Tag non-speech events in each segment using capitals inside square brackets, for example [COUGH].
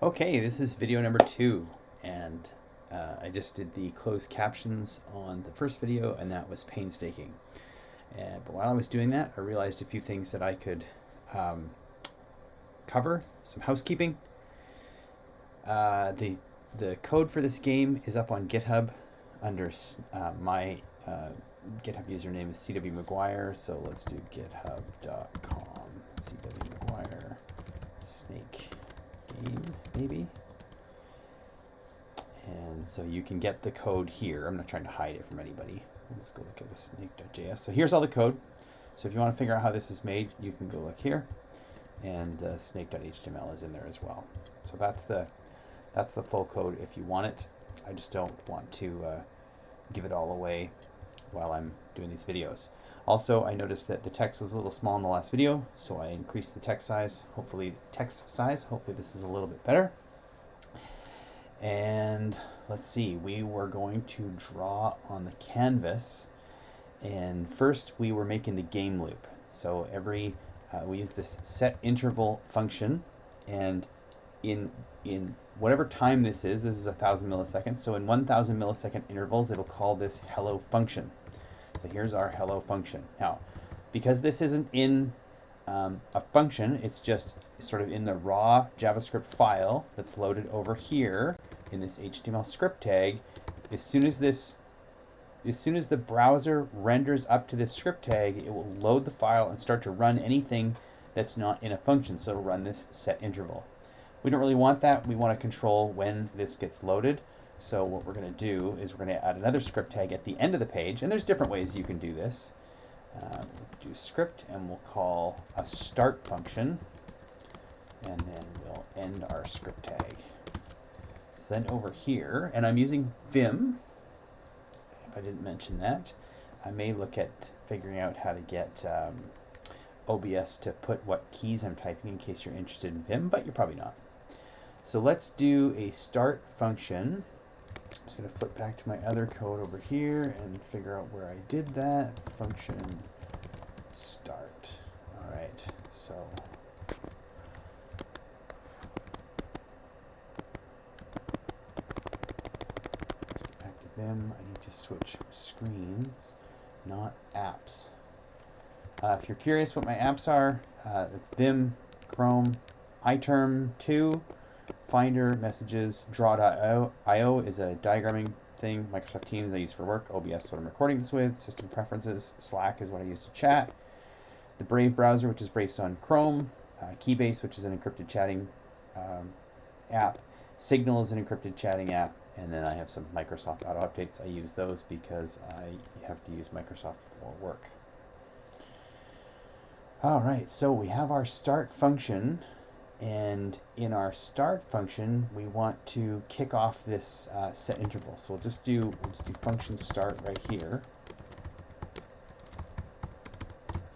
Okay, this is video number two, and uh, I just did the closed captions on the first video, and that was painstaking. Uh, but while I was doing that, I realized a few things that I could um, cover, some housekeeping. Uh, the the code for this game is up on GitHub under uh, my uh, GitHub username is CW McGuire, so let's do github.com CW McGuire snake maybe. And so you can get the code here. I'm not trying to hide it from anybody. Let's go look at the snake.js. So here's all the code. So if you want to figure out how this is made, you can go look here. And the snake.html is in there as well. So that's the that's the full code if you want it. I just don't want to uh, give it all away while I'm doing these videos. Also, I noticed that the text was a little small in the last video, so I increased the text size. Hopefully, text size. Hopefully, this is a little bit better. And let's see, we were going to draw on the canvas. And first, we were making the game loop. So every uh, we use this set interval function, and in in whatever time this is, this is a thousand milliseconds. So in 1,000 millisecond intervals, it'll call this hello function. So here's our hello function. Now, because this isn't in um, a function, it's just sort of in the raw JavaScript file that's loaded over here in this HTML script tag. As soon as this, as soon as the browser renders up to this script tag, it will load the file and start to run anything that's not in a function. So it'll run this set interval. We don't really want that. We want to control when this gets loaded. So what we're going to do is we're going to add another script tag at the end of the page. And there's different ways you can do this. Uh, we'll do script and we'll call a start function. And then we'll end our script tag. So then over here, and I'm using Vim, if I didn't mention that, I may look at figuring out how to get um, OBS to put what keys I'm typing in case you're interested in Vim, but you're probably not. So let's do a start function. I'm just going to flip back to my other code over here and figure out where I did that. Function start. All right, so let's get back to Vim. I need to switch screens, not apps. Uh, if you're curious what my apps are, uh, it's Vim, Chrome, iTerm 2, Finder, Messages, Draw.io is a diagramming thing. Microsoft Teams I use for work. OBS is what I'm recording this with. System Preferences. Slack is what I use to chat. The Brave browser, which is based on Chrome. Uh, Keybase, which is an encrypted chatting um, app. Signal is an encrypted chatting app. And then I have some Microsoft auto updates. I use those because I have to use Microsoft for work. All right, so we have our start function. And in our start function, we want to kick off this uh, set interval. So we'll just do we'll just do function start right here.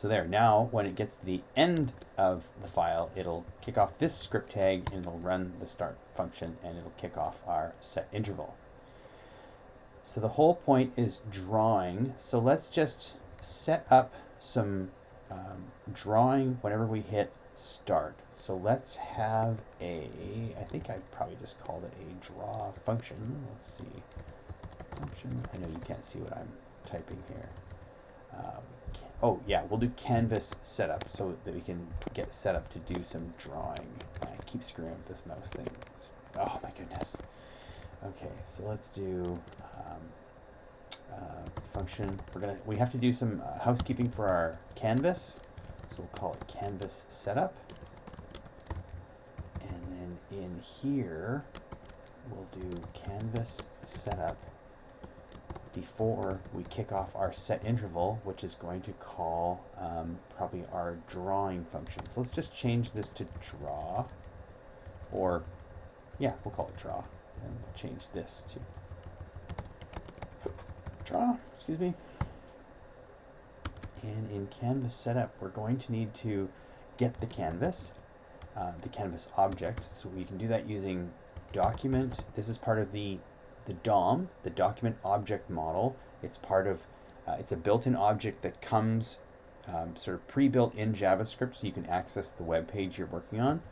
So there, now when it gets to the end of the file, it'll kick off this script tag and it'll run the start function and it'll kick off our set interval. So the whole point is drawing. So let's just set up some um, drawing whenever we hit start. So let's have a, I think I probably just called it a draw function. Let's see, function. I know you can't see what I'm typing here. Um, oh yeah, we'll do canvas setup so that we can get set up to do some drawing. I keep screwing with this mouse thing. Oh my goodness. Okay, so let's do um, uh, function. We're gonna we have to do some uh, housekeeping for our canvas. So we'll call it canvas setup. And then in here, we'll do canvas setup before we kick off our set interval, which is going to call um, probably our drawing function. So let's just change this to draw, or yeah, we'll call it draw. And we'll change this to draw, excuse me. And in canvas setup, we're going to need to get the canvas, uh, the canvas object. So we can do that using document. This is part of the, the DOM, the document object model. It's part of, uh, it's a built-in object that comes um, sort of pre-built in JavaScript so you can access the web page you're working on.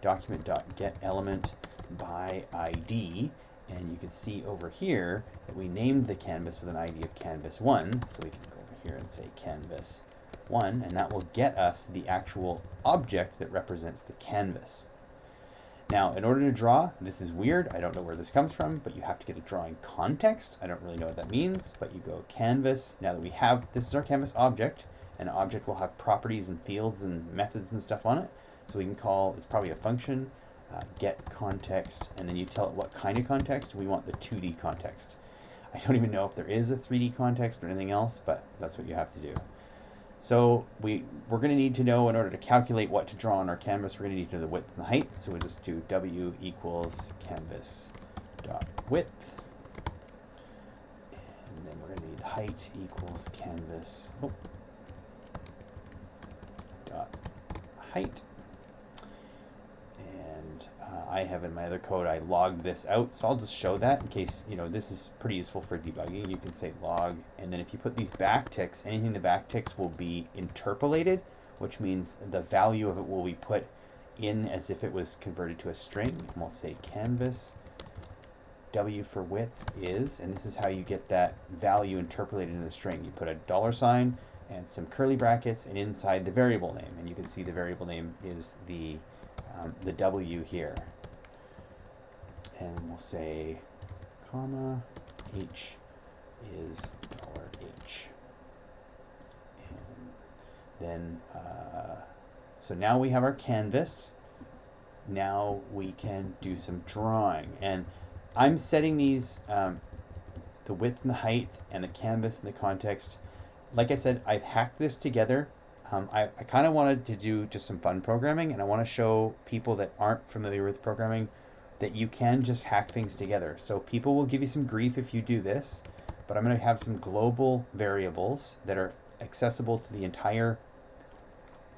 Document.getElement by ID. And you can see over here that we named the canvas with an ID of canvas1. So we can go here and say canvas1, and that will get us the actual object that represents the canvas. Now, in order to draw, this is weird. I don't know where this comes from, but you have to get a drawing context. I don't really know what that means, but you go canvas. Now that we have, this is our canvas object, and object will have properties and fields and methods and stuff on it. So we can call, it's probably a function, uh, get context, and then you tell it what kind of context. We want the 2D context. I don't even know if there is a 3D context or anything else, but that's what you have to do. So we, we're going to need to know in order to calculate what to draw on our canvas, we're going to need to know the width and the height. So we'll just do w equals canvas dot width. And then we're going to need height equals canvas oh, dot height. I have in my other code, I logged this out. So I'll just show that in case, you know, this is pretty useful for debugging. You can say log, and then if you put these backticks, anything the backticks will be interpolated, which means the value of it will be put in as if it was converted to a string. And we'll say canvas w for width is, and this is how you get that value interpolated into the string. You put a dollar sign and some curly brackets and inside the variable name. And you can see the variable name is the, um, the W here and we'll say comma h is dollar h. And then, uh, so now we have our canvas. Now we can do some drawing. And I'm setting these, um, the width and the height and the canvas and the context. Like I said, I've hacked this together. Um, I, I kind of wanted to do just some fun programming and I want to show people that aren't familiar with programming that you can just hack things together. So people will give you some grief if you do this, but I'm going to have some global variables that are accessible to the entire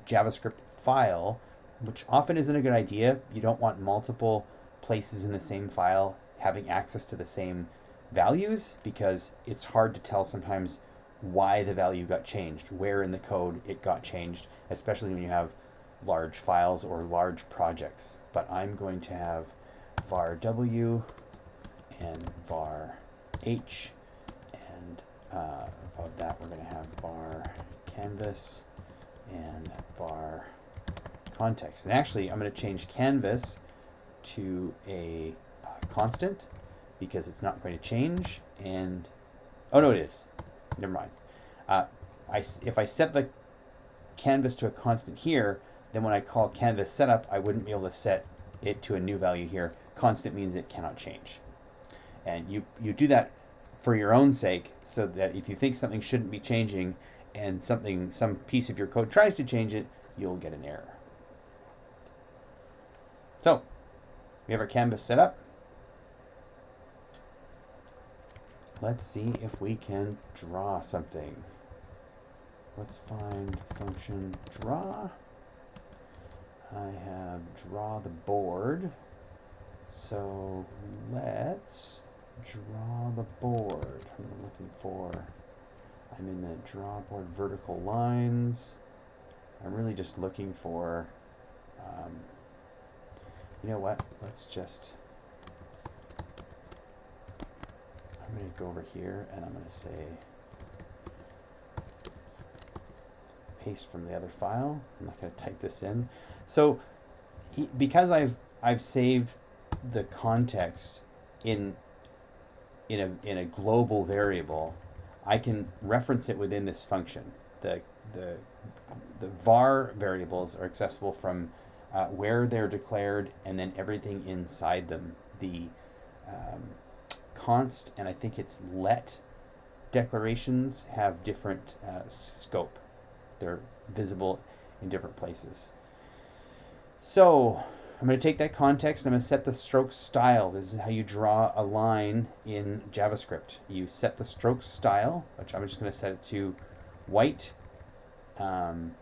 JavaScript file, which often isn't a good idea. You don't want multiple places in the same file having access to the same values because it's hard to tell sometimes why the value got changed, where in the code it got changed, especially when you have large files or large projects. But I'm going to have var w and var h and uh, above that we're going to have var canvas and var context. And actually I'm going to change canvas to a uh, constant because it's not going to change and oh no it is never mind uh, I, if I set the canvas to a constant here then when I call canvas setup I wouldn't be able to set it to a new value here constant means it cannot change. And you, you do that for your own sake so that if you think something shouldn't be changing and something some piece of your code tries to change it, you'll get an error. So, we have our canvas set up. Let's see if we can draw something. Let's find function draw. I have draw the board. So let's draw the board. I'm looking for, I'm in the draw board vertical lines. I'm really just looking for, um, you know what, let's just, I'm going to go over here and I'm going to say paste from the other file. I'm not going to type this in. So because I've I've saved the context in in a in a global variable, I can reference it within this function. The the the var variables are accessible from uh, where they're declared and then everything inside them. The um, const and I think it's let declarations have different uh, scope. They're visible in different places. So I'm going to take that context and I'm going to set the stroke style. This is how you draw a line in JavaScript. You set the stroke style, which I'm just going to set it to white. Um,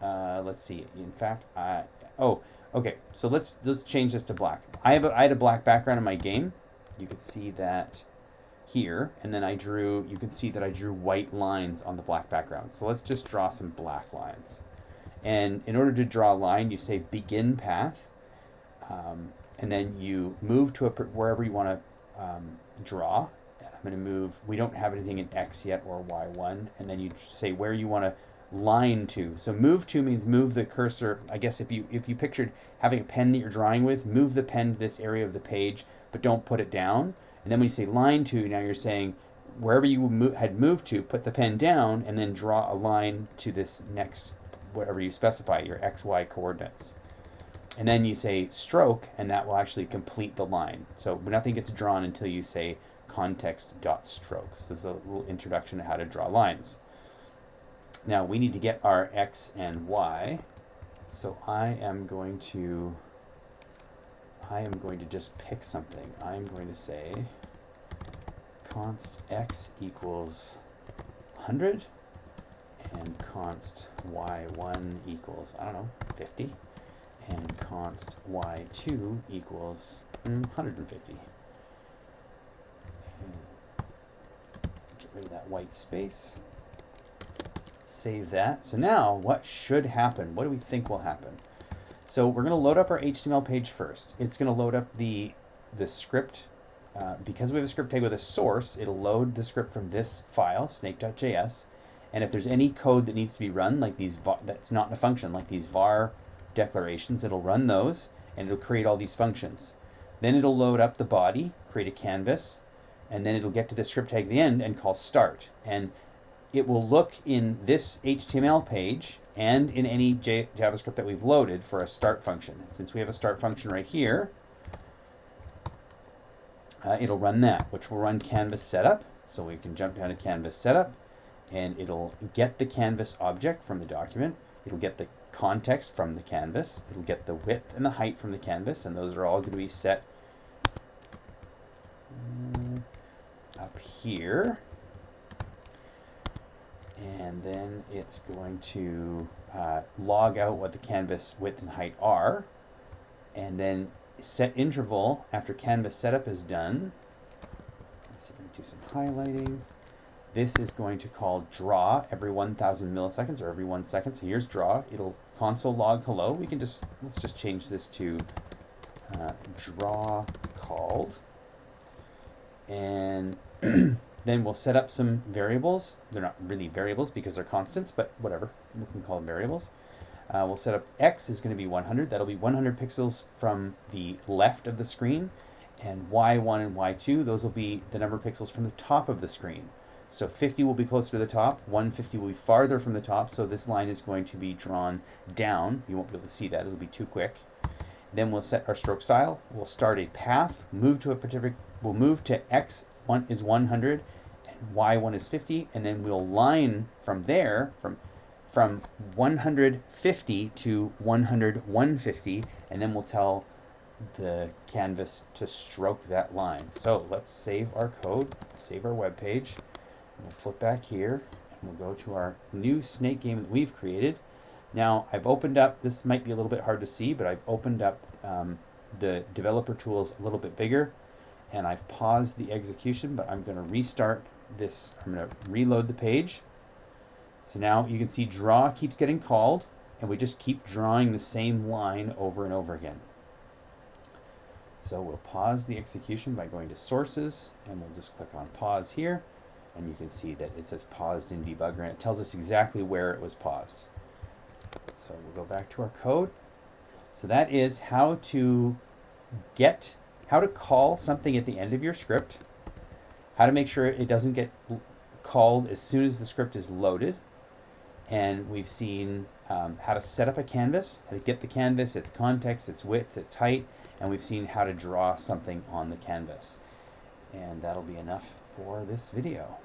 uh, let's see. In fact, I, oh, okay. So let's let's change this to black. I have a, I had a black background in my game. You can see that here, and then I drew. You can see that I drew white lines on the black background. So let's just draw some black lines. And in order to draw a line, you say begin path um, and then you move to a wherever you want to um, draw. I'm going to move. We don't have anything in X yet or Y1, and then you say where you want to line to. So move to means move the cursor. I guess if you if you pictured having a pen that you're drawing with, move the pen to this area of the page, but don't put it down. And then when you say line to, now you're saying wherever you mo had moved to, put the pen down and then draw a line to this next, whatever you specify, your XY coordinates. And then you say stroke, and that will actually complete the line. So nothing gets drawn until you say context dot stroke. So this is a little introduction to how to draw lines. Now we need to get our x and y. So I am going to I am going to just pick something. I'm going to say const x equals 100 and const y1 equals, I don't know, 50 and const y2 equals mm, 150. And get rid of that white space. Save that. So now what should happen? What do we think will happen? So we're going to load up our HTML page first. It's going to load up the, the script. Uh, because we have a script tag with a source, it'll load the script from this file, snake.js. And if there's any code that needs to be run, like these, var, that's not in a function, like these var declarations, it'll run those and it'll create all these functions. Then it'll load up the body, create a canvas, and then it'll get to the script tag at the end and call start. And it will look in this HTML page and in any J JavaScript that we've loaded for a start function. Since we have a start function right here, uh, it'll run that, which will run canvas setup. So we can jump down to canvas setup and it'll get the canvas object from the document. It'll get the context from the canvas. It'll get the width and the height from the canvas, and those are all going to be set mm, up here and then it's going to uh, log out what the canvas width and height are and then set interval after canvas setup is done let's see if we can do some highlighting this is going to call draw every 1000 milliseconds or every one second so here's draw it'll console log hello we can just let's just change this to uh, draw called and [CLEARS THROAT] Then we'll set up some variables. They're not really variables because they're constants, but whatever. We can call them variables. Uh, we'll set up x is going to be 100. That'll be 100 pixels from the left of the screen. And y1 and y2, those will be the number of pixels from the top of the screen. So 50 will be closer to the top, 150 will be farther from the top, so this line is going to be drawn down. You won't be able to see that, it'll be too quick. Then we'll set our stroke style. We'll start a path, move to a particular, we'll move to x one is 100 and y1 is 50 and then we'll line from there from from 150 to 100 150 and then we'll tell the canvas to stroke that line so let's save our code save our web page we'll flip back here we'll go to our new snake game that we've created now I've opened up this might be a little bit hard to see but I've opened up um, the developer tools a little bit bigger and I've paused the execution, but I'm going to restart this. I'm going to reload the page. So now you can see draw keeps getting called, and we just keep drawing the same line over and over again. So we'll pause the execution by going to sources, and we'll just click on pause here, and you can see that it says paused in debugger, and it tells us exactly where it was paused. So we'll go back to our code. So that is how to get how to call something at the end of your script, how to make sure it doesn't get called as soon as the script is loaded, and we've seen um, how to set up a canvas, how to get the canvas, its context, its width, its height, and we've seen how to draw something on the canvas. And that'll be enough for this video.